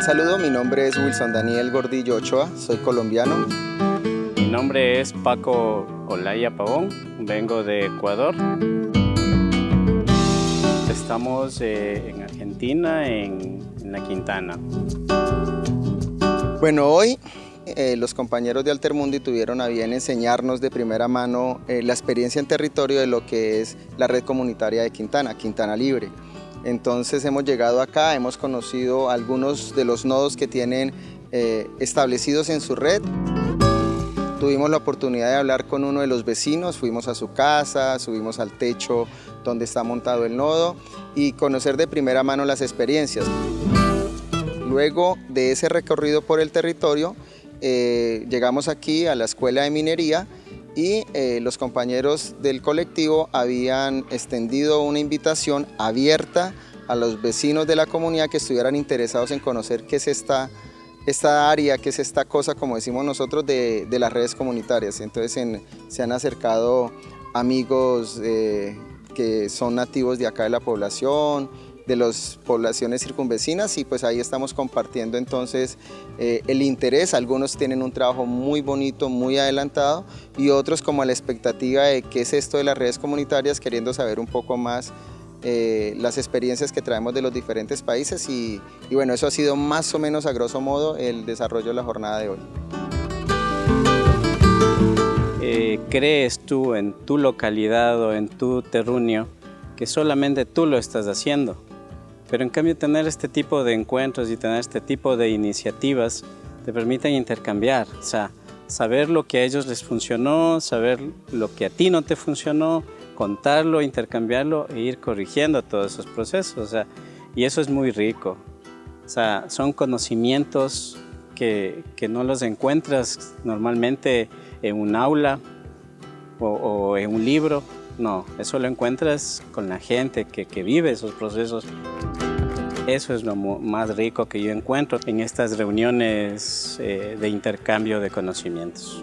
saludo, mi nombre es Wilson Daniel Gordillo Ochoa, soy colombiano. Mi nombre es Paco Olaya Pavón, vengo de Ecuador. Estamos eh, en Argentina, en, la Quintana. Bueno, hoy eh, los compañeros de Altermundi tuvieron a bien enseñarnos de primera mano eh, la experiencia en territorio de lo que es la red comunitaria de Quintana, Quintana Libre. Entonces hemos llegado acá, hemos conocido algunos de los nodos que tienen establecidos en su red. Tuvimos la oportunidad de hablar con uno de los vecinos, fuimos a su casa, subimos al techo donde está montado el nodo y conocer de primera mano las experiencias. Luego de ese recorrido por el territorio, eh, llegamos aquí a la Escuela de Minería y eh, los compañeros del colectivo habían extendido una invitación abierta a los vecinos de la comunidad que estuvieran interesados en conocer qué es esta esta área, que es esta cosa, como decimos nosotros, de, las redes comunitarias. Entonces se han acercado amigos eh, que son nativos de acá de la población, de las poblaciones circunvecinas y pues ahí estamos compartiendo entonces eh, el interés, algunos tienen un trabajo muy bonito, muy adelantado y otros como la expectativa de qué es esto de las redes comunitarias, queriendo saber un poco más eh, las experiencias que traemos de los diferentes países y, bueno, eso ha sido más o menos a grosso modo el desarrollo de la jornada de hoy. Eh, ¿Crees tú en tu localidad o en tu terruño que solamente tú lo estás haciendo? Pero en cambio tener este tipo de encuentros y tener este tipo de iniciativas te permiten intercambiar, o sea, saber lo que a ellos les funcionó, saber lo que a ti no te funcionó, contarlo, intercambiarlo e ir corrigiendo todos esos procesos. O sea, y eso es muy rico. O sea, son conocimientos que, que no los encuentras normalmente en un aula o, en un libro. No, eso lo encuentras con la gente que, que vive esos procesos. Eso es lo más rico que yo encuentro en estas reuniones eh, de intercambio de conocimientos.